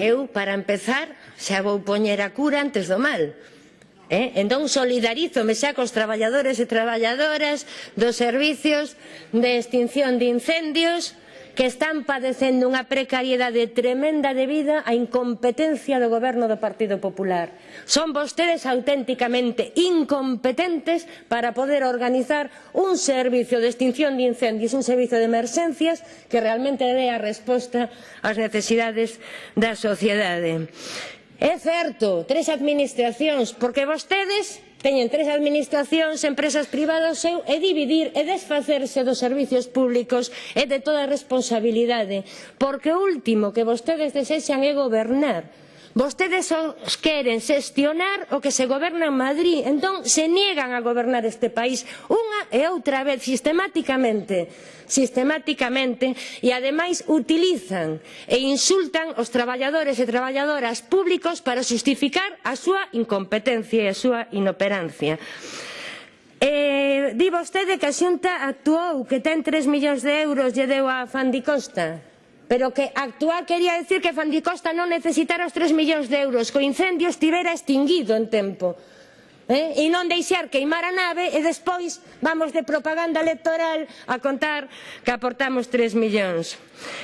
Eu, para empezar, xa vou poñer a cura antes do mal. Eh? Entón solidarízome xa cos traballadores e traballadoras dos servicios de extinción de incendios que están padecendo unha precariedade tremenda debida á incompetencia do goberno do Partido Popular. Son vostedes auténticamente incompetentes para poder organizar un servicio de extinción de incendios, un servicio de emerxencias que realmente dé a resposta ás necesidades da sociedade. É certo, tres administracións, porque vostedes Teñen tres administracións, empresas privadas e dividir e desfacerse dos servizos públicos e de toda responsabilidade. Porque o último que vostedes desexan é gobernar. Vostedes os queren xestionar o que se goberna en Madrid, entón se niegan a gobernar este país e outra vez sistemáticamente, sistemáticamente e ademais utilizan e insultan os traballadores e traballadoras públicos para xustificar a súa incompetencia e a súa inoperancia. Eh, di vostede que a Xunta actuou, que ten 3 millóns de euros lle deu a Fandicosta pero que actuar quería decir que Fandicosta non necesitara os 3 millóns de euros, que o incendio estivera extinguido en tempo eh? e non deixar queimar a nave e despois vamos de propaganda electoral a contar que aportamos 3 millóns.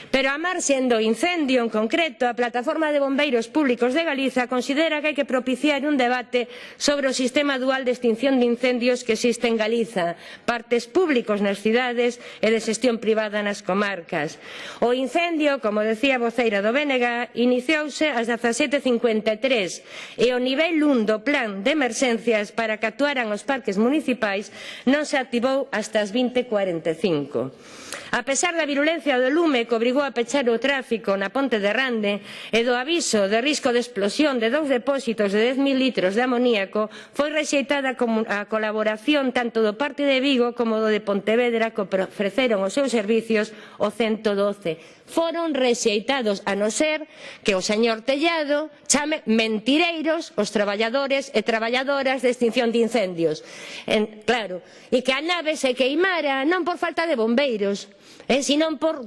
Pero a marxen do incendio en concreto, a Plataforma de Bombeiros Públicos de Galiza considera que hai que propiciar un debate sobre o sistema dual de extinción de incendios que existe en Galiza, partes públicos nas cidades e de xestión privada nas comarcas. O incendio, como decía a voceira do BNG, iniciouse ás 17.53 e o nivel 1 do plan de emerxencia policías para que actuaran os parques municipais non se activou hasta as 20.45. A pesar da virulencia do lume que obrigou a pechar o tráfico na ponte de Rande e do aviso de risco de explosión de dous depósitos de 10.000 litros de amoníaco, foi rexeitada a colaboración tanto do parte de Vigo como do de Pontevedra que ofreceron os seus servicios o 112. Foron rexeitados a non ser que o señor Tellado chame mentireiros os traballadores e traballadoras de extinción de incendios. En, claro, e que a nave se queimara non por falta de bombeiros, eh, senón por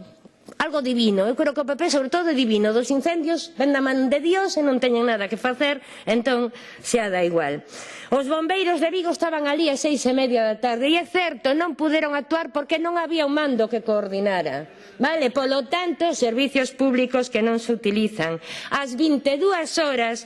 algo divino. Eu creo que o PP, sobre todo, é divino. Dos incendios ven da man de Dios e non teñen nada que facer, entón xa da igual. Os bombeiros de Vigo estaban ali a seis e media da tarde e é certo, non puderon actuar porque non había un mando que coordinara. Vale, polo tanto, servicios públicos que non se utilizan. As 22 horas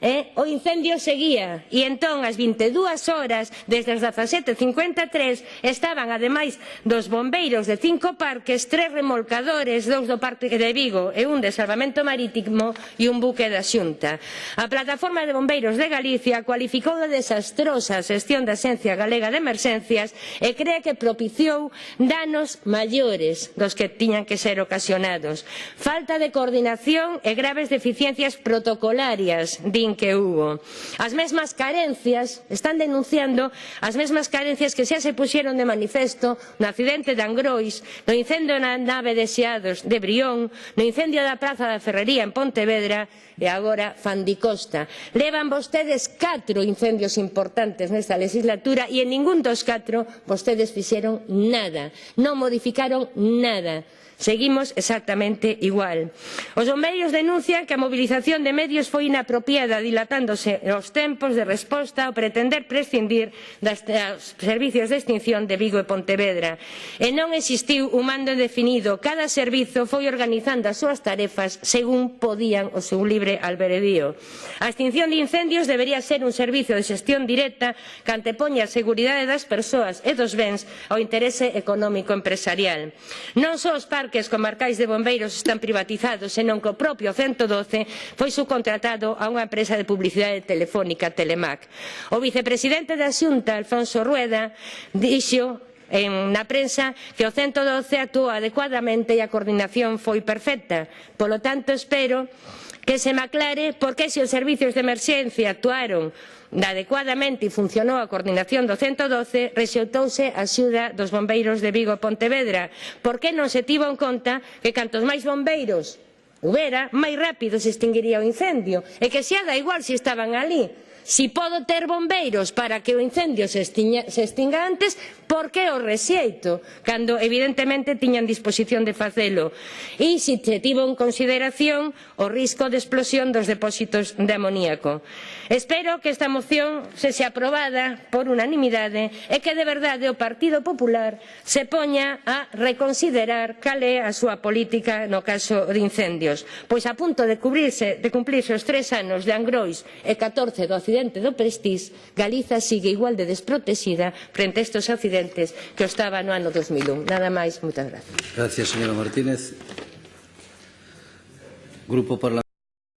eh, o incendio seguía e entón as 22 horas desde as 17.53 estaban ademais dos bombeiros de cinco parques tres remolcadores, dous do parque de Vigo e un de salvamento marítimo e un buque da xunta. A plataforma de bombeiros de Galicia cualificou de desastrosa a xestión da Xencia Galega de Emerxencias e cree que propiciou danos maiores dos que tiñan que ser ocasionados. Falta de coordinación e graves deficiencias protocolarias de motín que hubo. As mesmas carencias, están denunciando as mesmas carencias que xa se puxeron de manifesto no accidente de Angrois, no incendio na nave de Xeados de Brión, no incendio da Praza da Ferrería en Pontevedra e agora Fandicosta. Levan vostedes catro incendios importantes nesta legislatura e en ningún dos catro vostedes fixeron nada, non modificaron nada. Seguimos exactamente igual. Os bombeiros denuncian que a mobilización de medios foi inapropiada, dilatándose os tempos de resposta ao pretender prescindir das, dos servicios de extinción de Vigo e Pontevedra. E non existiu un mando definido. Cada servizo foi organizando as súas tarefas según podían o seu libre alberedío. A extinción de incendios debería ser un servizo de xestión directa que antepoña a seguridade das persoas e dos bens ao interese económico empresarial. Non só os parques parques comarcais de bombeiros están privatizados, senón que o propio 112 foi subcontratado a unha empresa de publicidade telefónica Telemac. O vicepresidente da Xunta, Alfonso Rueda, dixo en, na prensa que o 112 actúa adecuadamente e a coordinación foi perfecta. Polo tanto, espero que se me aclare por que se os servizos de emerxencia actuaron adecuadamente e funcionou a coordinación do 112, rexeutouse a axuda dos bombeiros de Vigo e Pontevedra. Por que non se tivo en conta que cantos máis bombeiros houbera, máis rápido se extinguiría o incendio. E que se haga igual se estaban alí. Si podo ter bombeiros para que o incendio se, extinga, se extinga antes, porque o rexeito, cando evidentemente tiñan disposición de facelo, e se tivo en consideración o risco de explosión dos depósitos de amoníaco. Espero que esta moción se se aprobada por unanimidade e que de verdade o Partido Popular se poña a reconsiderar cal é a súa política no caso de incendios, pois a punto de, cubrirse, de cumplirse os tres anos de Angrois e 14 do accidente do Prestige, Galiza sigue igual de desprotexida frente a estes accidentes diferentes que o estaba no ano 2001. Nada máis, moitas gracias. Gracias, señora Martínez. Grupo Parlamentario.